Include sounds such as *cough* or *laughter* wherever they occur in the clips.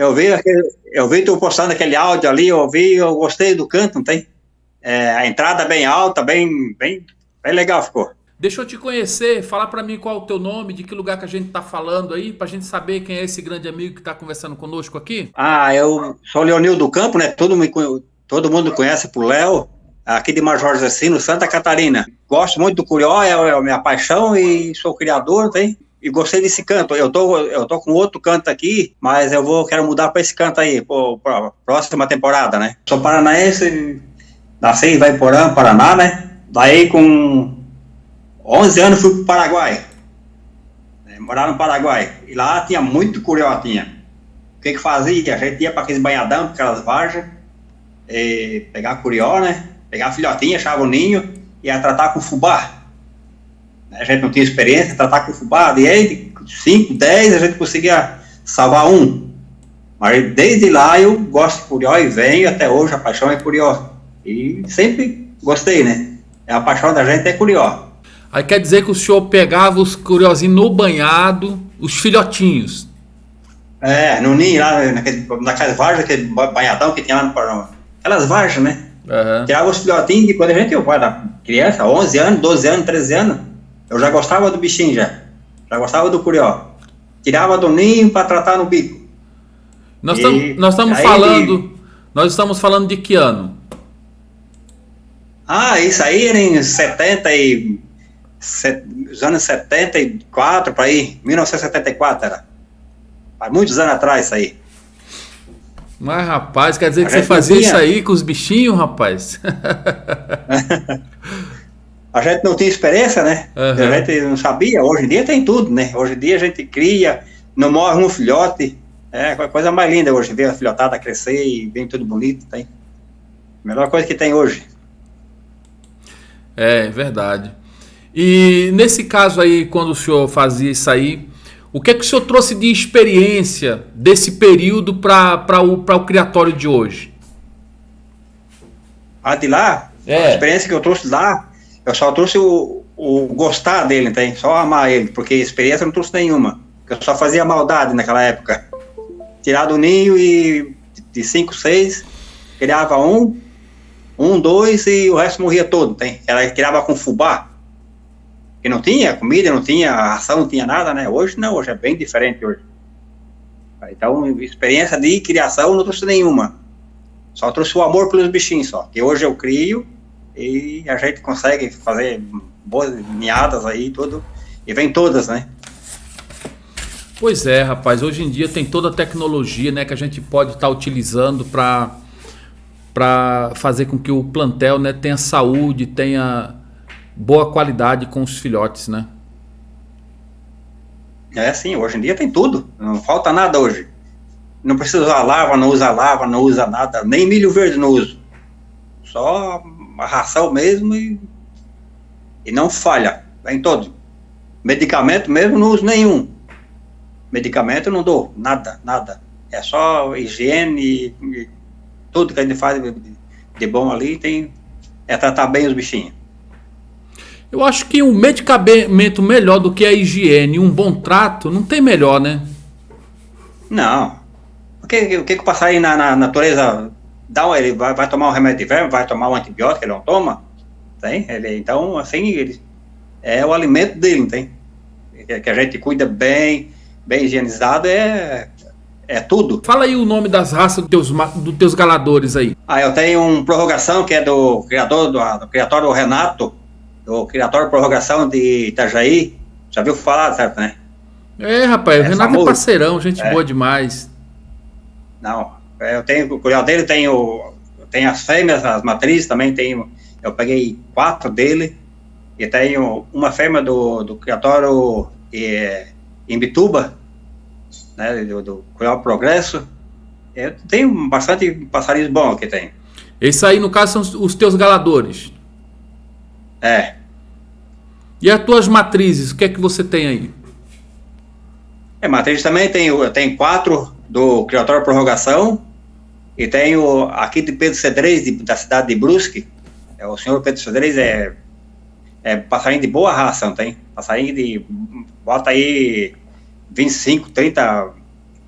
Eu vi, aquele, eu vi tu postando aquele áudio ali, eu vi, eu gostei do canto, não tem? É, a entrada bem alta, bem, bem, bem legal ficou. Deixa eu te conhecer, falar para mim qual é o teu nome, de que lugar que a gente tá falando aí, pra gente saber quem é esse grande amigo que tá conversando conosco aqui. Ah, eu sou Leonil do Campo, né? Todo, me, todo mundo conhece por Léo, aqui de Major Zecino, Santa Catarina. Gosto muito do Curió, é, é a minha paixão e sou criador, tem? E gostei desse canto. Eu tô, eu tô com outro canto aqui, mas eu vou quero mudar para esse canto aí, para próxima temporada, né? Sou paranaense, nasci em Vaiporã, Paraná, né? Daí com 11 anos fui para o Paraguai, né, morar no Paraguai. E lá tinha muito curió, tinha. O que que fazia? A gente ia para aqueles banhadão, aquelas varjas, pegar curió, né? Pegar filhotinha, achava o ninho, ia tratar com fubá. A gente não tinha experiência, tratar com fubá, e aí, 5, 10, a gente conseguia salvar um. Mas desde lá eu gosto de curió e venho até hoje, a paixão é curió. E sempre gostei, né? A paixão da gente é curió. Aí quer dizer que o senhor pegava os curiosinhos no banhado, os filhotinhos. É, no ninho, lá naquele, naquelas varjas, aquele banhadão que tinha lá no Paraná. Aquelas varjas, né? Uhum. Tirava os filhotinhos de quando a gente, eu era criança, 11 anos, 12 anos, 13 anos, eu já gostava do bichinho já. Já gostava do curió. Tirava do ninho para tratar no bico. Nós estamos nós estamos falando, nós estamos falando de que ano? Ah, isso aí era em 70 e os anos 74 para aí, 1974 era. Há muitos anos atrás isso aí. Mas rapaz, quer dizer a que você fazia tinha... isso aí com os bichinhos, rapaz? *laughs* a gente não tinha experiência, né? Uhum. A gente não sabia. Hoje em dia tem tudo, né? Hoje em dia a gente cria, não morre um filhote. É a coisa mais linda hoje, ver a filhotada crescer e vem tudo bonito, tem. Melhor coisa que tem hoje. É, verdade. E nesse caso aí, quando o senhor fazia isso aí, o que é que o senhor trouxe de experiência desse período para o, o criatório de hoje? Ah, de lá? É. A experiência que eu trouxe lá, eu só trouxe o, o gostar dele, tem? Só amar ele, porque experiência eu não trouxe nenhuma. Eu só fazia maldade naquela época. Tirar do ninho e de cinco, seis, criava um, um, dois e o resto morria todo, tem? Ela criava com fubá que não tinha comida, não tinha ração, não tinha nada, né? Hoje não, hoje é bem diferente hoje. Então, experiência de criação não trouxe nenhuma. Só trouxe o amor pelos bichinhos só. Que hoje eu crio e a gente consegue fazer boas ninhadas aí, tudo. E vem todas, né? Pois é, rapaz. Hoje em dia tem toda a tecnologia, né, que a gente pode estar tá utilizando para para fazer com que o plantel, né, tenha saúde, tenha boa qualidade com os filhotes, né? É sim, hoje em dia tem tudo, não falta nada hoje. Não precisa usar lava, não usa lava, não usa nada, nem milho verde não uso. Só ração mesmo e, e não falha, vem todo. Medicamento mesmo não uso nenhum. Medicamento não dou, nada, nada. É só higiene e, e tudo que a gente faz de, de bom ali tem é tratar bem os bichinhos. Eu acho que um medicamento melhor do que a higiene, um bom trato, não tem melhor, né? Não. O que o que, que o passarinho na, na natureza dá? Um, ele vai, vai tomar um remédio de verme, vai tomar um antibiótico, ele não toma? Tem? Ele, então, assim, ele, é o alimento dele, tem? Que a gente cuida bem, bem higienizado, é, é tudo. Fala aí o nome das raças dos teus, dos teus galadores aí. Ah, eu tenho um prorrogação que é do criador, do, do criatório Renato, do Criatório Prorrogação de Itajaí. Já viu falar, certo, né? É, rapaz, é o Renato é famoso. é parceirão, gente é. boa demais. Não, é, eu tenho, o curial dele tem, o, tem as fêmeas, as matrizes, também tenho, eu peguei quatro dele, e tenho uma fêmea do, do criatório é, em Bituba, né, do, do Curial Progresso, eu tenho bastante passarinhos bons que tem. Esse aí, no caso, são os teus galadores. É. E as tuas matrizes, o que é que você tem aí? É, matriz também tem, eu tenho quatro do Criatório Prorrogação e tenho aqui de Pedro Cedrez, de, da cidade de Brusque. É, o senhor Pedro Cedrez é, é passarinho de boa raça, não tem? Passarinho de, bota aí 25, 30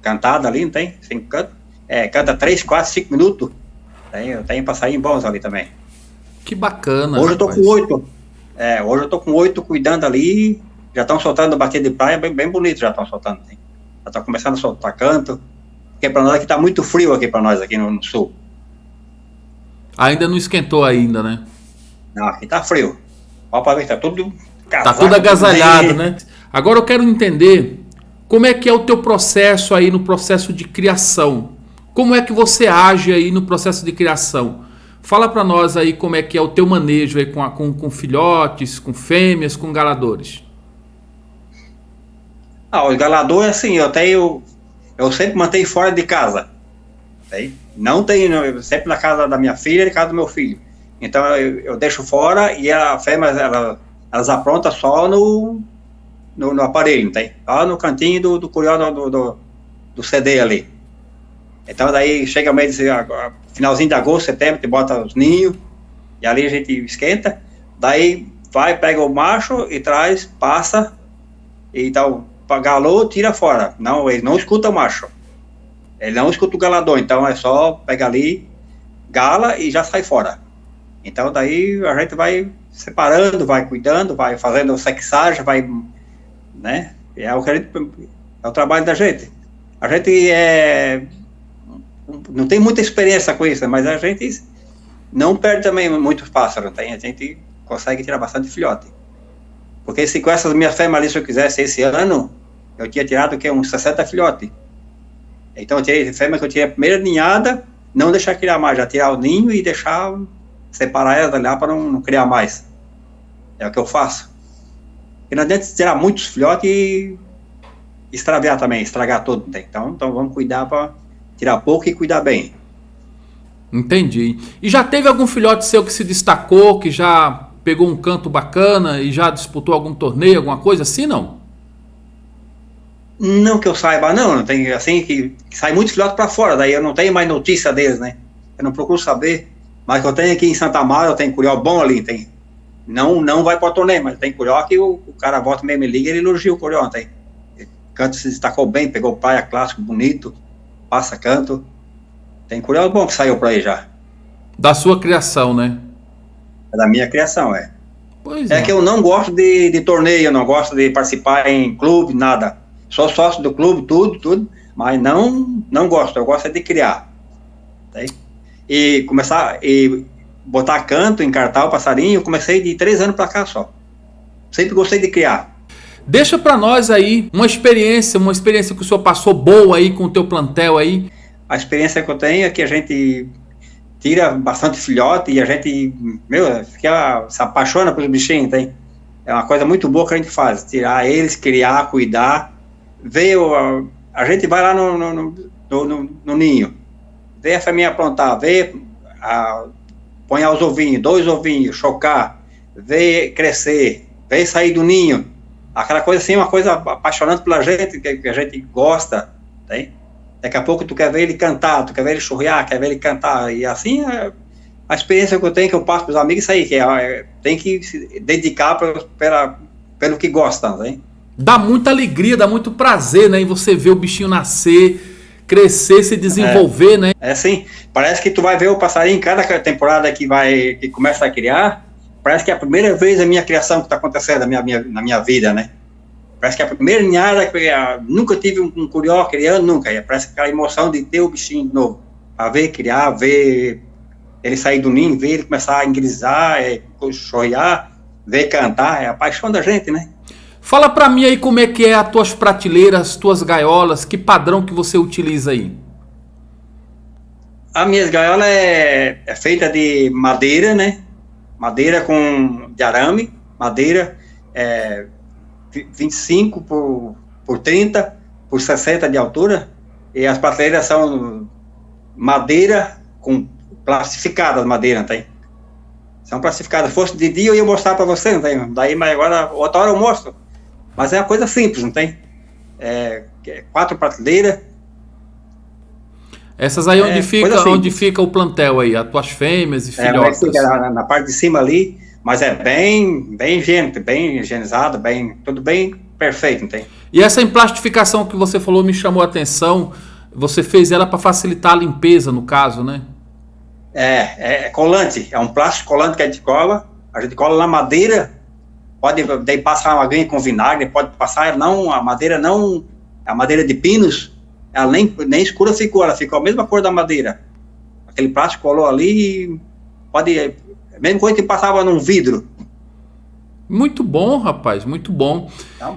cantada ali, não tem? Cinco cantos. É, canta três, quatro, cinco minutos. Tem, tem passarinhos bons ali também. Que bacana. Hoje rapaz. eu tô com oito. É, hoje eu tô com oito cuidando ali. Já estão soltando bater de praia, bem, bem bonito já estão soltando. Hein? Já estão começando a soltar canto. Porque para nós aqui tá muito frio aqui para nós aqui no, no, sul. Ainda não esquentou ainda, né? Não, aqui tá frio. Pode ver, tá tudo casaco, Tá tudo agasalhado, tudo né? Agora eu quero entender como é que é o teu processo aí no processo de criação. Como é que você age aí no processo de criação? Fala para nós aí como é que é o teu manejo aí com, a, com, com filhotes, com fêmeas, com galadores. Ah, os galadores, assim, eu tenho. Eu sempre mantenho fora de casa. Tem? Não tenho, sempre na casa da minha filha e na casa do meu filho. Então eu, eu deixo fora e a fêmea, ela, elas aprontam só no, no, no, aparelho, tem? Só no cantinho do, do curió do, do, do CD ali. Então daí chega mês, finalzinho de agosto, setembro, te bota os ninhos, e ali a gente esquenta, daí vai, pega o macho e traz, passa, e então, galou, tira fora. Não, ele não escuta o macho. Ele não escuta o galador, então é só pegar ali, gala e já sai fora. Então daí a gente vai separando, vai cuidando, vai fazendo sexagem, vai, né? É o que a gente, é o trabalho da gente. A gente é não tem muita experiência com isso, mas a gente não perde também muitos pássaros, tem? A gente consegue tirar bastante filhote. Porque se com essas minhas fêmeas se eu quisesse esse ano, eu tinha tirado que uns 60 filhotes. Então eu tirei fêmea que eu tirei a primeira ninhada, não deixar criar mais, já tirar o ninho e deixar separar elas lá para não, não, criar mais. É o que eu faço. E não adianta tirar muitos filhotes e extraviar também, estragar tudo. Então, então vamos cuidar para tirar pouco e cuidar bem. Entendi. E já teve algum filhote seu que se destacou, que já pegou um canto bacana e já disputou algum torneio, alguma coisa assim, não? Não que eu saiba, não. Tem assim que, que sai muitos filhotes para fora, daí eu não tenho mais notícia deles, né? Eu não procuro saber. Mas que eu tenho aqui em Santa Amaro, eu tenho curió bom ali, tem. Não, não vai para torneio, mas tem curió que o, o cara volta mesmo me liga e ele elogia o curió, tem. Canto se destacou bem, pegou praia clássico, bonito passa canto. Tem curió bom que saiu por aí já. Da sua criação, né? É da minha criação, é. Pois é, é. que eu não gosto de, de torneio, não gosto de participar em clube, nada. Sou sócio do clube, tudo, tudo, mas não, não gosto, eu gosto é de criar. Tá e começar, e botar canto, encartar o passarinho, eu comecei de três anos para cá só. Sempre gostei de criar. Deixa para nós aí uma experiência, uma experiência que o senhor passou boa aí com o teu plantel aí. A experiência que eu tenho é que a gente tira bastante filhote e a gente, meu, fica, se apaixona pelos bichinhos, tem? É uma coisa muito boa que a gente faz, tirar eles, criar, cuidar, ver, o, a gente vai lá no, no, no, no, no ninho, vê a família aprontar, vê, a, põe os ovinhos, dois ovinhos, chocar, vê crescer, vê sair do ninho, aquela coisa assim, uma coisa apaixonante pela gente, que, que a gente gosta, tem? Daqui a pouco tu quer ver ele cantar, tu quer ver ele churriar, quer ver ele cantar, e assim é a experiência que eu tenho, que eu passo para os amigos, isso aí, que é, é, tem que se dedicar pra, pela, pelo que gosta, né? Dá muita alegria, dá muito prazer, né, em você ver o bichinho nascer, crescer, se desenvolver, é, né? É assim, parece que tu vai ver o passarinho em cada temporada que vai, que começa a criar, parece que é a primeira vez a minha criação que está acontecendo na minha, minha, na minha vida, né? Parece que é a primeira ninhada que eu, nunca tive um, um curió criando, nunca. Parece aquela emoção de ter o bichinho de novo. Para ver criar, ver ele sair do ninho, ver ele começar a engrisar, é, choiar, ver cantar, é a paixão da gente, né? Fala para mim aí como é que é as tuas prateleiras, as tuas gaiolas, que padrão que você utiliza aí? A minha gaiola é, é feita de madeira, né? madeira com de arame, madeira é, 25 por, por 30 por 60 de altura, e as prateleiras são madeira com plastificadas madeira, tem? São plastificadas. Fosse de dia eu ia mostrar para você, não tem? Daí, mas agora, outra hora eu mostro. Mas é uma coisa simples, não tem? É, é quatro prateleiras, essas aí é, onde, fica, assim. onde fica o plantel aí, as tuas fêmeas e é, filhotas. É, na, na, parte de cima ali, mas é bem, bem higiênico, bem higienizado, bem, tudo bem perfeito, não tem? E essa emplastificação que você falou me chamou a atenção. Você fez ela para facilitar a limpeza, no caso, né? É, é colante. É um plástico colante que a gente cola. A gente cola na madeira. Pode daí passar uma aguinha com vinagre, pode passar. Não, a madeira não. A madeira de pinos, ela nem, nem escura ficou, ela ficou a mesma cor da madeira. Aquele plástico colou ali. Pode. Mesmo coisa que passava num vidro. Muito bom, rapaz, muito bom.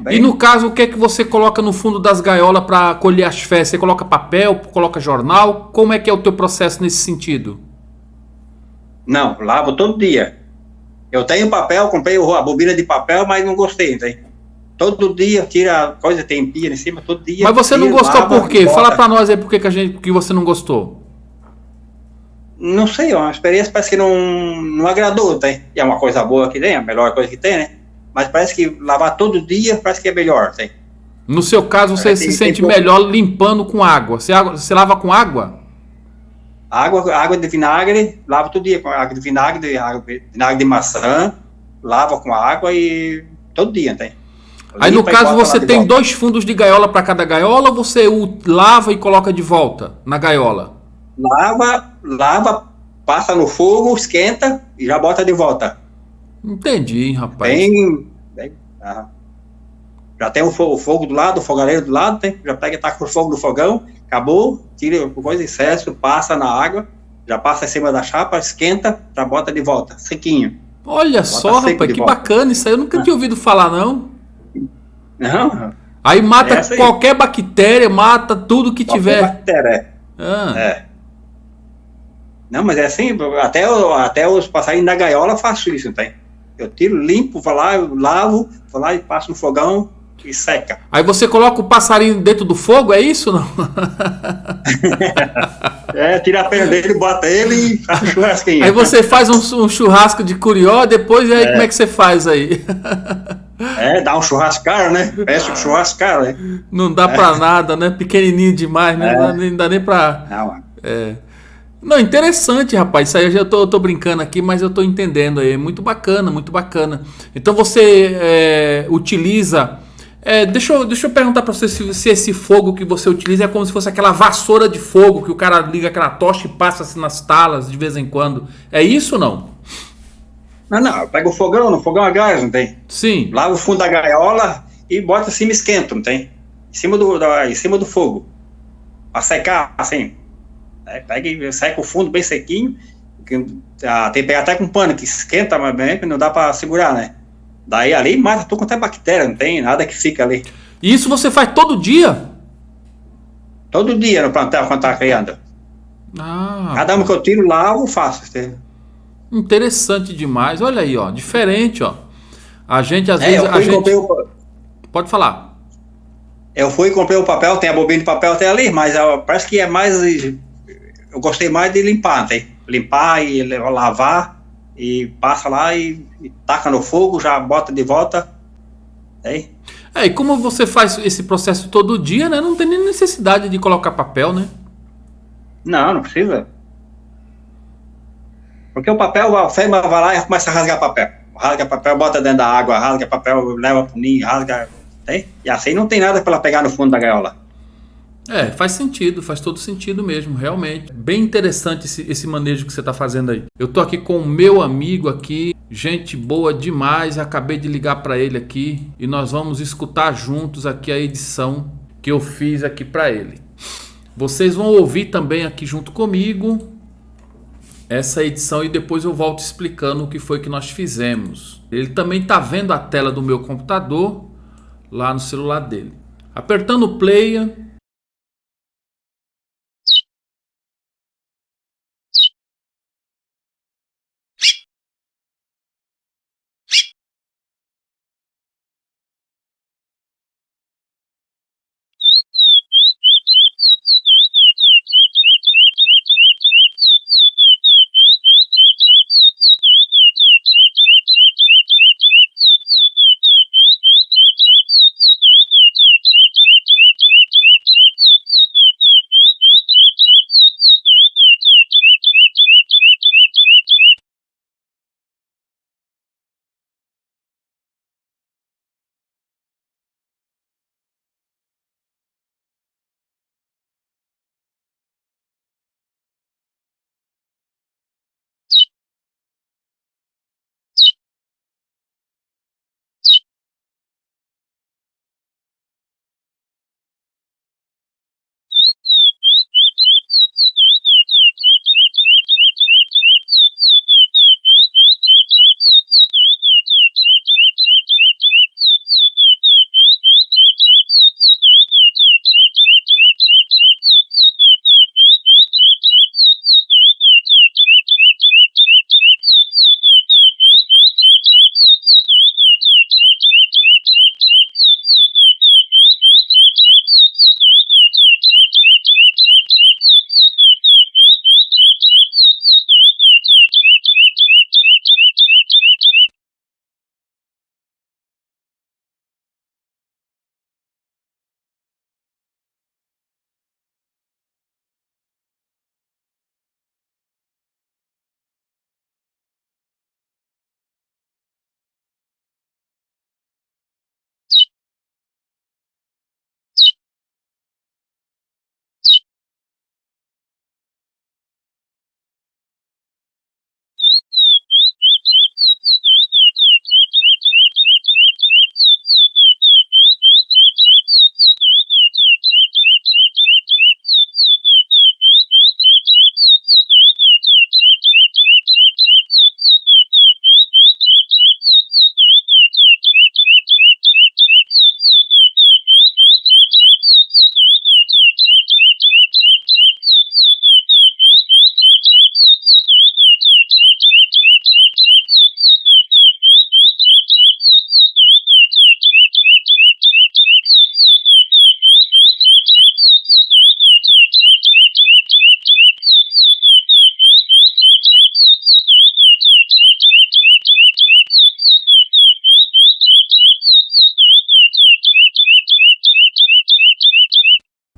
E no caso, o que é que você coloca no fundo das gaiolas para colher as fezes? Você coloca papel, coloca jornal? Como é que é o teu processo nesse sentido? Não, lavo todo dia. Eu tenho papel, comprei a bobina de papel, mas não gostei, tem. Todo dia tira coisa, tem pia em cima, todo dia. Mas você tira, não gostou lava, por quê? Fala para nós aí por que, que, a gente, que você não gostou. Não sei, é uma experiência parece que não, não agradou, tem. E é uma coisa boa que tem, é a melhor coisa que tem, né? Mas parece que lavar todo dia parece que é melhor, tem. No seu caso, você se sente melhor limpando com água. Você, você lava com água? Água, água de vinagre, lava todo dia com água de vinagre, água, vinagre de maçã, lava com água e todo dia tem. Aí no caso você tem dois fundos de gaiola para cada gaiola ou você lava e coloca de volta na gaiola? Lava, lava, passa no fogo, esquenta e já bota de volta. Entendi, rapaz. Bem, bem ah, já tem o fogo, o fogo, do lado, o fogareiro do lado, tem, já pega e taca o fogo do fogão, acabou, tira coisa de excesso, passa na água, já passa em cima da chapa, esquenta, já bota de volta, sequinho. Olha bota só, rapaz, que volta. bacana, isso aí eu nunca ah. tinha ouvido falar, não. Não. Aí mata aí. qualquer bactéria, mata tudo que qualquer tiver. Bactéria, é. Ah. é. Não, mas é assim, até, até os passarinhos da gaiola faço isso, não tem? Eu tiro, limpo, vou lá, eu lavo, vou lá e passo no fogão e seca. Aí você coloca o passarinho dentro do fogo, é isso não? *laughs* é, tira a pena dele, bota ele e faz churrasquinho. Aí você faz um, um churrasco de curió, depois aí é. como é que você faz aí? É, dá um churrascar, né? Peça um churrascar, né? Não dá é. pra nada, né? Pequenininho demais, né? É. Não, dá, nem dá nem pra... Não, é. Não, interessante, rapaz. Isso aí eu já tô, tô, brincando aqui, mas eu tô entendendo aí. Muito bacana, muito bacana. Então você é, utiliza. É, deixa, eu, deixa eu perguntar para você se, se, esse fogo que você utiliza é como se fosse aquela vassoura de fogo que o cara liga aquela tocha e passa assim nas talas de vez em quando. É isso ou não? Não, não. Pega o fogão, no fogão a gás, não tem? Sim. Lava o fundo da gaiola e bota assim, esquenta, não tem? Em cima do, da, em cima do fogo. Pra secar, assim. Né? Pega e seca o fundo bem sequinho, que, tem que pegar até com pano, que esquenta, mas bem, não dá para segurar, né? Daí ali mata tudo quanto é bactéria, não tem nada que fica ali. E isso você faz todo dia? Todo dia no plantel quando tá criando. Ah, Cada uma que eu tiro, lavo, faço. Interessante demais. Olha aí, ó. Diferente, ó. A gente às é, vezes. A gente... O... Pode falar. Eu fui e comprei o papel, tem a bobina de papel até ali, mas parece que é mais eu gostei mais de limpar, tem? limpar e lavar e passa lá e, e, taca no fogo, já bota de volta. Tem? É, e como você faz esse processo todo dia, né? Não tem nem necessidade de colocar papel, né? Não, não precisa. Porque o papel, a fêmea vai lá e começa a rasgar papel. Rasga papel, bota dentro da água, rasga papel, leva pro ninho, rasga. Tem? E assim não tem nada para ela pegar no fundo da gaiola. É, faz sentido, faz todo sentido mesmo, realmente. Bem interessante esse, esse manejo que você está fazendo aí. Eu tô aqui com o meu amigo aqui, gente boa demais. Acabei de ligar para ele aqui e nós vamos escutar juntos aqui a edição que eu fiz aqui para ele. Vocês vão ouvir também aqui junto comigo essa edição e depois eu volto explicando o que foi que nós fizemos. Ele também está vendo a tela do meu computador lá no celular dele. Apertando o play,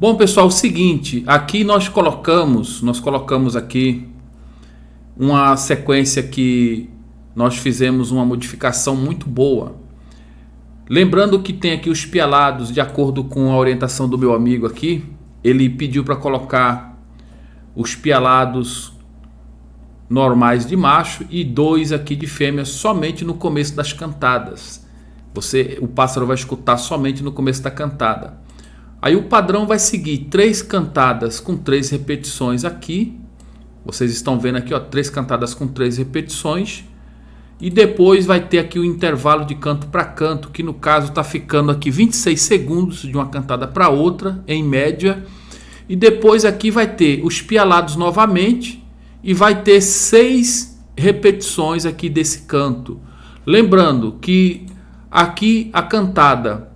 Bom, pessoal, o seguinte, aqui nós colocamos, nós colocamos aqui uma sequência que nós fizemos uma modificação muito boa. Lembrando que tem aqui os pialados, de acordo com a orientação do meu amigo aqui, ele pediu para colocar os pialados normais de macho e dois aqui de fêmea somente no começo das cantadas. Você, o pássaro vai escutar somente no começo da cantada. Aí o padrão vai seguir três cantadas com três repetições aqui. Vocês estão vendo aqui, ó, três cantadas com três repetições. E depois vai ter aqui o intervalo de canto para canto, que no caso está ficando aqui 26 segundos de uma cantada para outra, em média. E depois aqui vai ter os pialados novamente e vai ter seis repetições aqui desse canto. Lembrando que aqui a cantada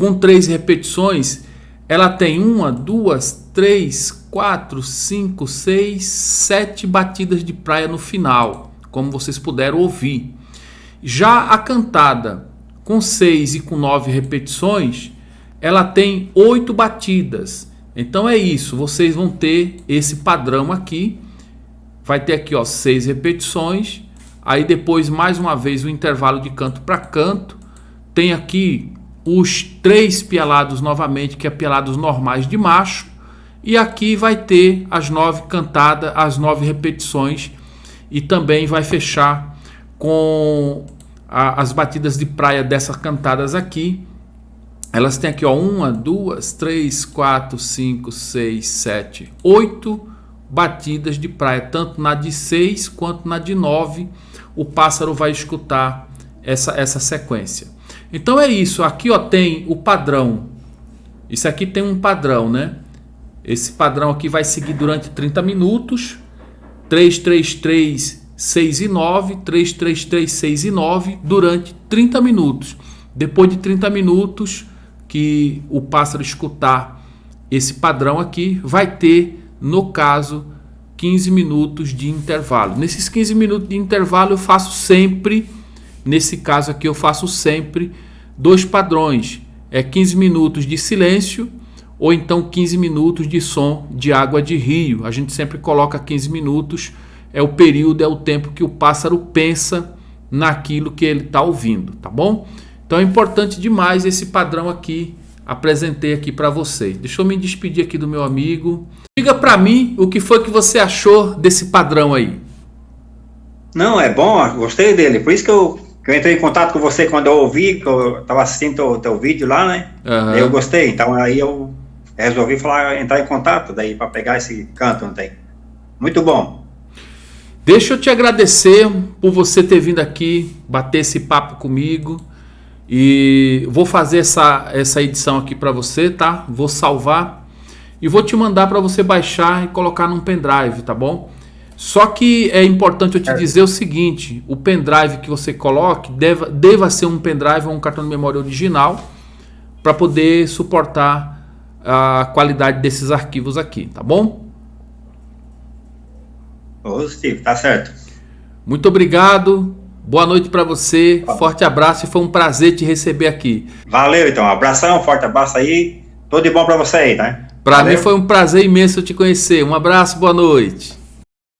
com três repetições, ela tem uma, duas, três, quatro, cinco, seis, sete batidas de praia no final, como vocês puderam ouvir. Já a cantada com seis e com nove repetições, ela tem oito batidas. Então é isso, vocês vão ter esse padrão aqui vai ter aqui ó, seis repetições, aí depois mais uma vez o intervalo de canto para canto, tem aqui os três pialados novamente, que é normais de macho, e aqui vai ter as nove cantadas, as nove repetições, e também vai fechar com a, as batidas de praia dessas cantadas aqui. Elas têm aqui ó, uma, duas, três, quatro, cinco, seis, sete, oito batidas de praia, tanto na de 6 quanto na de 9, o pássaro vai escutar essa, essa sequência. Então é isso, aqui ó, tem o padrão. Isso aqui tem um padrão, né? Esse padrão aqui vai seguir durante 30 minutos. 3, 3, 3, 6 e 9, 3, 3, 3, 6 e 9, durante 30 minutos. Depois de 30 minutos que o pássaro escutar esse padrão aqui, vai ter no caso, 15 minutos de intervalo. Nesses 15 minutos de intervalo eu faço sempre, nesse caso aqui eu faço sempre dois padrões. É 15 minutos de silêncio ou então 15 minutos de som de água de rio. A gente sempre coloca 15 minutos, é o período, é o tempo que o pássaro pensa naquilo que ele está ouvindo, tá bom? Então é importante demais esse padrão aqui apresentei aqui para vocês. Deixa eu me despedir aqui do meu amigo. Diga para mim o que foi que você achou desse padrão aí. Não, é bom, gostei dele. Por isso que eu, que eu entrei em contato com você quando eu ouvi, que eu estava assistindo o teu vídeo lá, né? Uhum. Eu gostei. Então aí eu resolvi falar, entrar em contato daí para pegar esse canto, não tem? Muito bom. Deixa eu te agradecer por você ter vindo aqui bater esse papo comigo. E vou fazer essa, essa edição aqui para você, tá? Vou salvar e vou te mandar para você baixar e colocar num pendrive, tá bom? Só que é importante eu te é. dizer o seguinte: o pendrive que você coloque deva, deva ser um pendrive ou um cartão de memória original para poder suportar a qualidade desses arquivos aqui, tá bom? Ô, Steve, tá certo. Muito obrigado. Boa noite para você, forte abraço e foi um prazer te receber aqui. Valeu, então, abração, forte abraço aí, tudo de bom para você aí, né? Para mim foi um prazer imenso te conhecer. Um abraço, boa noite.